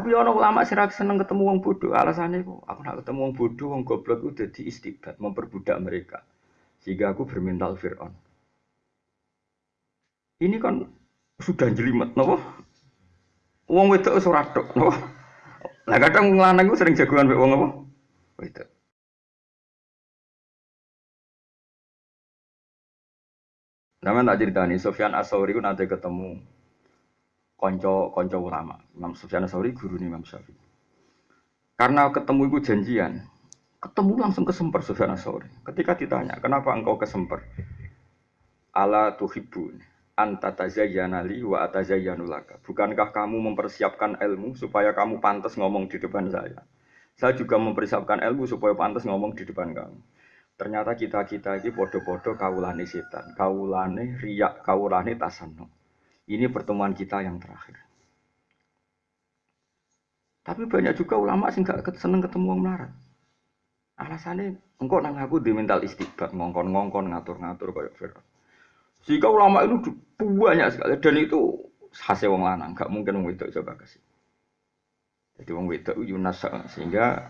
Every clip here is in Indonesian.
Tapi ono ulama sih seneng ketemu wong bodoh. Alasannya kok aku nak ketemu wong bodoh, wong goblok itu jadi istibat, memperbudak mereka. Sehingga aku bermental Fir'aun. Ini kan sudah jelimet, nopo? Wong wedok ora tok, nopo? Lah kadang wong lanang sering jagoan mek wong apa? Wedok. Nama tak cerita nih, Sofyan Asauri itu nanti ketemu konco konco ulama. Imam Sufyan Asauri guru nih Imam Syafi'i. Karena ketemu itu janjian, ketemu langsung kesemper Sufyan Asauri. Ketika ditanya, kenapa engkau kesemper? Ala tuhibbun anta tazayyana li wa atazayyanu laka. Bukankah kamu mempersiapkan ilmu supaya kamu pantas ngomong di depan saya? Saya juga mempersiapkan ilmu supaya pantas ngomong di depan kamu. Ternyata kita-kita ini podo-podo kaulane setan, kaulane riak, kaulane tasanno. Ini pertemuan kita yang terakhir. Tapi banyak juga ulama sih nggak seneng ketemu orang melarat. Alasannya engkau nang aku di mental istiqbat ngongkon-ngongkon ngatur-ngatur kayak Fir'aun. Jika ulama itu banyak sekali dan itu hasil wong lanang, nggak mungkin wong wedok coba kasih. Jadi wong wedok Yunas sehingga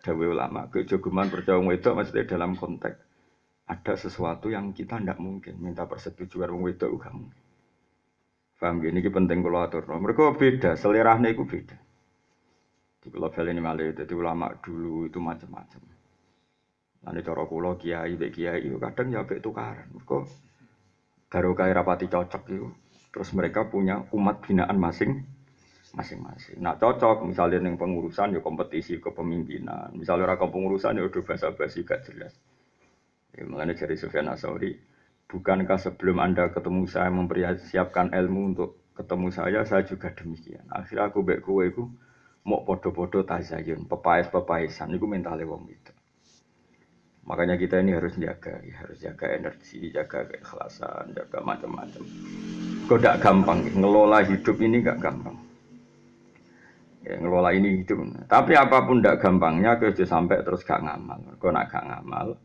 dawe ulama kejogeman percaya wedok maksudnya dalam konteks ada sesuatu yang kita tidak mungkin minta persetujuan wong wedok gak mungkin paham gini ini penting kalau atur mereka beda selerahnya itu beda. Di pulau ini malah jadi ulama dulu itu macam-macam. Nanti cara kulo kiai bek kiai itu kadang ya bek tukaran. Mereka baru kaya rapati cocok itu terus mereka punya umat binaan masing masing-masing. Nah cocok misalnya yang pengurusan ya kompetisi kepemimpinan, misalnya orang pengurusan ya udah bahasa basi gak jelas. Ya, mengenai dari Sufyan Asauri, bukankah sebelum anda ketemu saya mempersiapkan ilmu untuk ketemu saya, saya juga demikian. Akhirnya aku baik kue itu mau podo-podo tazayun, pepais-pepaisan, itu mentalnya wong itu. Makanya kita ini harus jaga, ya, harus jaga energi, jaga keikhlasan, jaga macam-macam. Kok gak gampang, ngelola hidup ini gak gampang ya, ngelola ini hidup. Tapi apa pun tidak gampangnya, kerja sampai terus gak ngamal. Kau nak gak ngamal,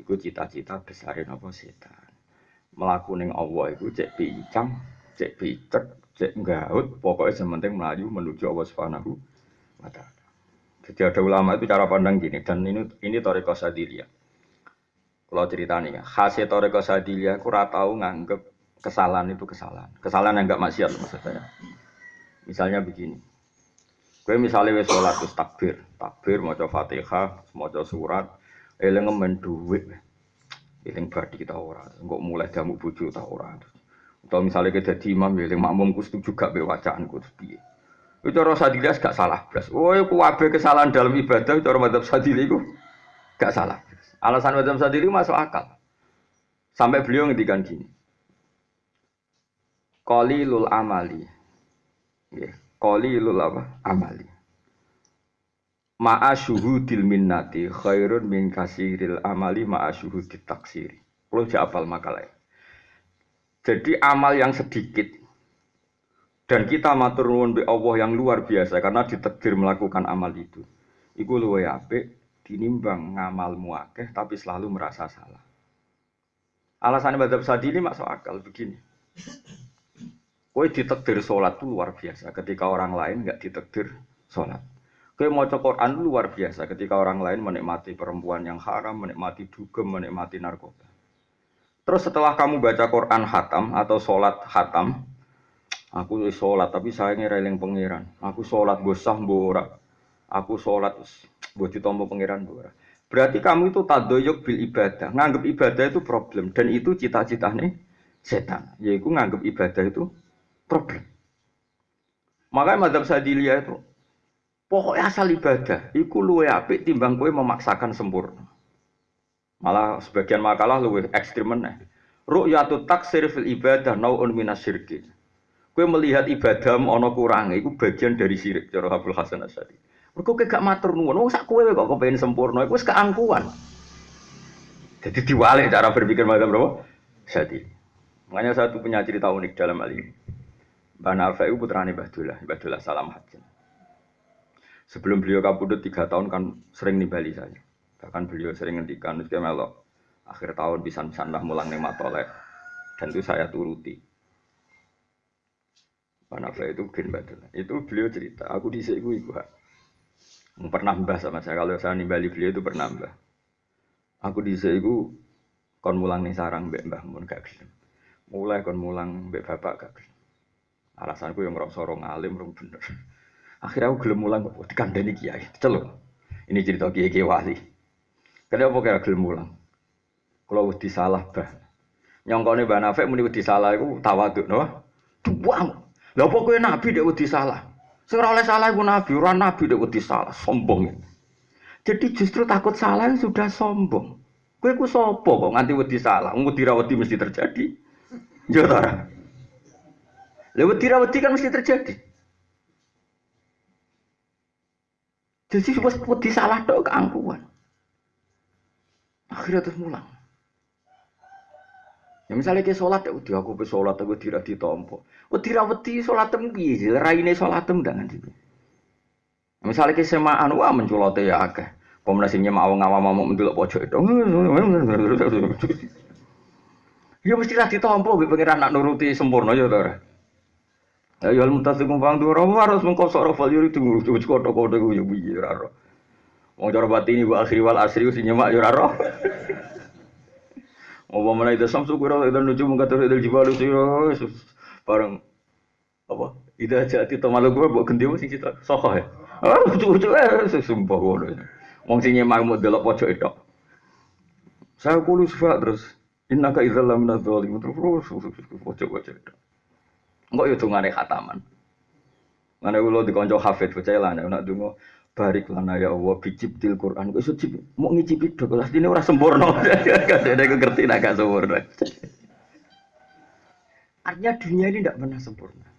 itu cita-cita besarin apa setan. Melakukan Allah itu cek pincang, cek picek, cek gaut, pokoknya sementing melaju menuju Allah Subhanahu wa taala. Jadi ada ulama itu cara pandang gini dan ini ini toriko sadilia. Kalau ceritanya, khasnya toriko sadilia, aku tahu nganggep kesalahan itu kesalahan. Kesalahan yang enggak maksiat maksud saya. Misalnya begini, Kowe misalnya wis sholat takbir, takbir maca Fatihah, maca surat, eling ngemen dhuwit. Eling badi kita ora, engko mulai jamu bojo ta ora. Atau misalnya kita jadi imam, makmum ku setuju gak be wacaanku terus. Itu cara sadilas gak salah blas. Oh, iku wabe kesalahan dalam ibadah cara madzhab sadili iku gak salah. Alasan madzhab sadili masuk akal. Sampai beliau ngendikan gini. Qalilul amali. Yeah qalilul apa amali ma'a syuhudil minnati khairun min kasiril amali ma'a syuhudit taksiri. Kalau apal makalah. Jadi amal yang sedikit dan kita matur nuwun be Allah yang luar biasa karena ditakdir melakukan amal itu. Iku luwe apik dinimbang ngamal muakeh tapi selalu merasa salah. Alasan madhab sadili masuk akal begini. Kowe ditekdir sholat itu luar biasa. Ketika orang lain nggak ditekdir sholat. Kowe mau Quran luar biasa ketika orang lain menikmati perempuan yang haram, menikmati dugem, menikmati narkoba. Terus setelah kamu baca Quran hatam atau sholat hatam, aku sholat tapi saya ngireling pangeran. Aku sholat gosah bora. Aku sholat buat ditompo pangeran bora. Berarti kamu itu tadoyok bil ibadah. Nganggap ibadah itu problem dan itu cita-citanya setan. Yaitu nganggap ibadah itu problem. Makanya madhab sadilia itu pokoknya asal ibadah, iku luwe apik timbang kue memaksakan sempurna. Malah sebagian makalah luwe ekstrim meneh. Ru'yatu taksir fil ibadah nau'un minasyirki. Kue melihat ibadah ono kurang, itu bagian dari syirik cara Abdul Hasan Asyadi. Mergo gak matur nuwun, wong sak kowe kok kepengen sempurna, iku wis keangkuhan. Jadi diwalik cara berpikir macam berapa? Jadi, makanya satu punya cerita unik dalam hal ini. Mbah Nafa itu putrane Mbah Dullah, Salam Hajin. Sebelum beliau kabudut tiga tahun kan sering nimbali saya. Bahkan beliau sering ngendikan, itu melok akhir tahun bisa lah mulang nih matolek. Dan itu saya turuti. Panafa itu gen badal. Itu beliau cerita, aku di iku iku. Pernah mbah sama saya kalau saya nimbali beliau itu pernah mbah. Aku di iku kon mulang nih sarang mbek mbah mun gak gelem. Mulai kon mulang mbek bapak gak gelem. Alasanku yang ngerasa orang alim, orang bener. Akhirnya aku gelem mulang kok dikandani kiai. Celuk. Ini cerita kiai kiai wali. Kenapa kira gelem mulang? Kalau wedi salah bah. Nyongkone Mbak Nafek muni wedi salah iku tawaduk no. Buang. Lah apa kowe nabi dek wedi salah? Sing ora oleh salah iku nabi, ora nabi dek wedi salah, sombong. Jadi justru takut salah sudah sombong. Kowe ku sapa kok nganti wedi salah? Wong wedi wedi mesti terjadi. Ya ta. Wedi wedi kan mesti terjadi. Jadi wis wedi salah tok keangkuhan. Akhirnya terus mulang. Ya misalnya ke sholat ya udah aku pe sholat aku tidak ditompo. Wedi ra wedi sholat tem piye? Raine sholat tem dengan itu. Misalnya ke semaan wah menculote ya akeh. Pemenang sing nyemak awang awam mau mendelok pojok itu. Ya mesti ra ditompo be pangeran nak nuruti sempurna ya ora. Ya ya mutasikum pang dua harus mengkosok rafal yuri tunggu coba kotok kotok ya piye ora ora. Wong cara batini wa akhir wal asri sing nyemak ya ora Apa mana itu samsu kira itu nuju mengkatur itu jibalu siro bareng apa? Ida jati malu gue buat ganti sing cita sokoh ya. Ah lucu lucu eh sumpah gue. Wong sing nyemak mau delok pojok itu. Saya sifat terus. Innaka idzal lamina dzalimin terus pojok-pojok itu. Enggak ya dungane khataman. Mana ulo dikonco hafid percaya lah nek donga barik lana ya Allah bicip til Quran. Iso cip mau ngicipi dok ini orang sempurna. Kadene aku ngerti nak gak sempurna. Artinya dunia ini tidak pernah sempurna